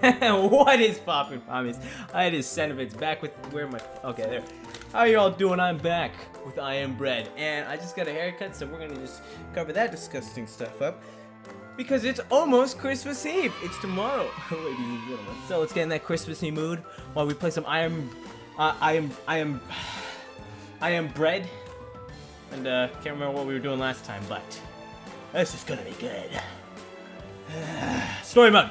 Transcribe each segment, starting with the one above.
what is poppin' pommies? It is Cenovitz back with where my okay there. How are you all doing? I'm back with I am bread, and I just got a haircut, so we're gonna just cover that disgusting stuff up because it's almost Christmas Eve. It's tomorrow, ladies and gentlemen. So let's get in that Christmassy mood while we play some I am, uh, I am, I am, I am bread, and uh, can't remember what we were doing last time, but this is gonna be good. Story mode.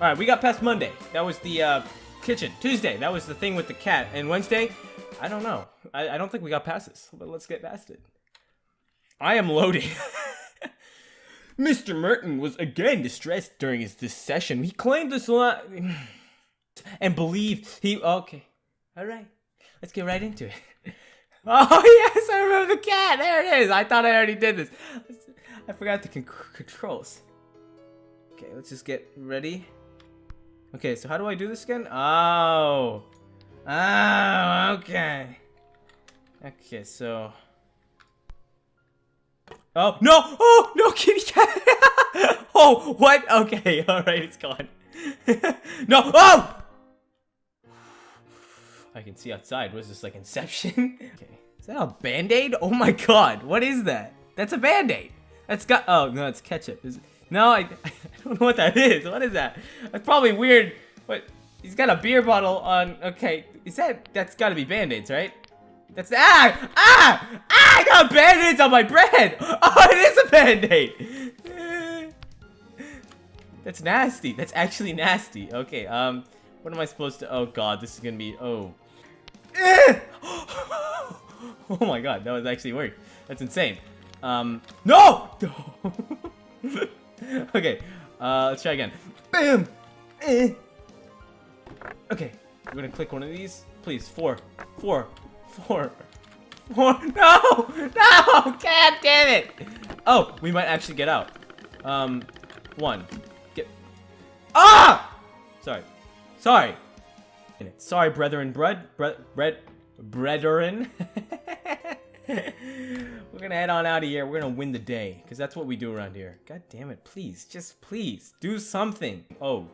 Alright, we got past Monday. That was the uh, kitchen. Tuesday, that was the thing with the cat. And Wednesday, I don't know. I, I don't think we got past this, but let's get past it. I am loading. Mr. Merton was again distressed during his this session. He claimed this lot and believed he okay. Alright. Let's get right into it. Oh yes, I remember the cat. There it is. I thought I already did this. I forgot the con controls. Okay, let's just get ready. Okay, so how do I do this again? Oh. Oh, okay. Okay, so... Oh, no! Oh, no, kitty cat! oh, what? Okay, alright, it's gone. no! Oh! I can see outside. Was this, like Inception? okay. Is that a band-aid? Oh my god, what is that? That's a band-aid! That's got- oh, no, it's ketchup. Is no, I, I don't know what that is. What is that? That's probably weird. What? He's got a beer bottle on. Okay, is that? That's got to be band-aids, right? That's ah ah ah! I got band-aids on my bread. Oh, it is a band-aid. That's nasty. That's actually nasty. Okay, um, what am I supposed to? Oh God, this is gonna be. Oh. oh my God, that was actually weird. That's insane. Um, no! okay, uh, let's try again. Bam! Eh. Okay, we're gonna click one of these. Please, four, four, four, four. No! No! God damn it! Oh, we might actually get out. Um, one. Get. Ah! Sorry. Sorry. Sorry, brethren, bread, bread, bread, brethren. We're gonna head on out of here. We're gonna win the day. Because that's what we do around here. God damn it. Please. Just please. Do something. Oh.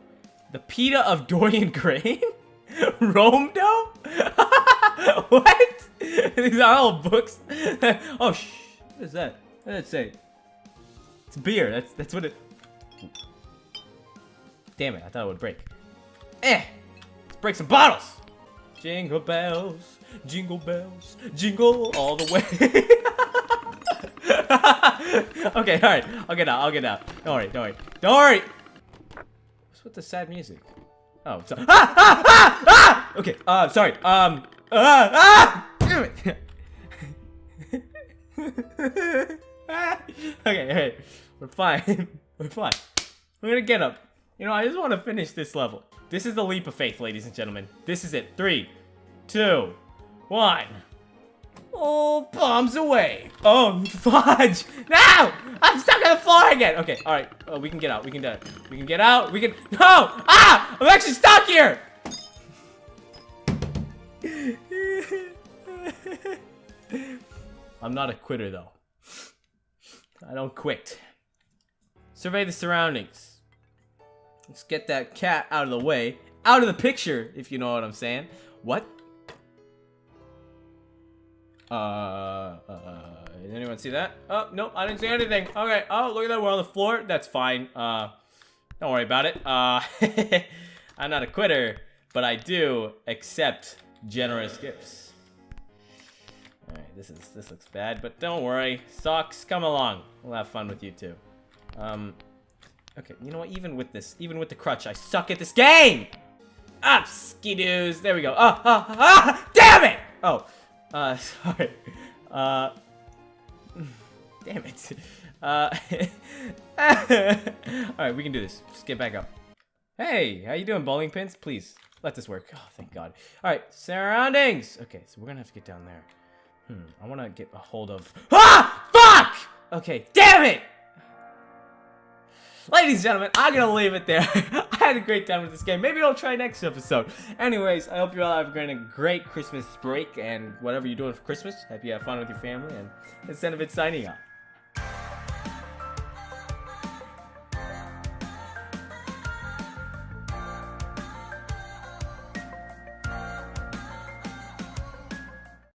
The PETA of Dorian Gray? Romdo? what? These are all books. oh, shh. What is that? What did it say? It's beer. That's that's what it... Damn it. I thought it would break. Eh. Let's break some bottles. Jingle bells, jingle bells, jingle all the way. okay, alright. I'll get out. I'll get out. Don't worry. Don't worry. Don't worry. What's with the sad music? Oh, sorry. Ah! Ah! Ah! Ah! Okay. Uh, sorry. Um. Ah! Ah! Damn it. okay. Hey. We're fine. We're fine. We're gonna get up. You know, I just want to finish this level. This is the leap of faith, ladies and gentlemen. This is it. Three, two, one. Oh, bombs away. Oh, fudge. No! I'm stuck on the floor again. Okay, all right. Oh, we can get out. We can do it. We can get out. We can. No! Ah! I'm actually stuck here. I'm not a quitter, though. I don't quit. Survey the surroundings. Let's get that cat out of the way. Out of the picture, if you know what I'm saying. What? Uh, uh, did anyone see that? Oh, nope, I didn't see anything. Okay, oh, look at that, we're on the floor. That's fine. Uh, don't worry about it. Uh, I'm not a quitter, but I do accept generous gifts. Alright, this is, this looks bad, but don't worry. Socks, come along. We'll have fun with you too. Um, okay, you know what, even with this, even with the crutch, I suck at this game! Ah, skidoos, there we go. Ah, ah, ah, damn it! Oh, uh, sorry. Uh, damn it. Uh, alright, we can do this. Just get back up. Hey, how you doing, bowling pins? Please, let this work. Oh, thank God. Alright, surroundings! Okay, so we're gonna have to get down there. Hmm, I wanna get a hold of- Ah! Fuck! Okay, damn it! Ladies and gentlemen, I'm gonna leave it there. I had a great time with this game. Maybe I'll try next episode. Anyways, I hope you all have a great Christmas break and whatever you're doing for Christmas. Hope you have fun with your family and instead of it signing out.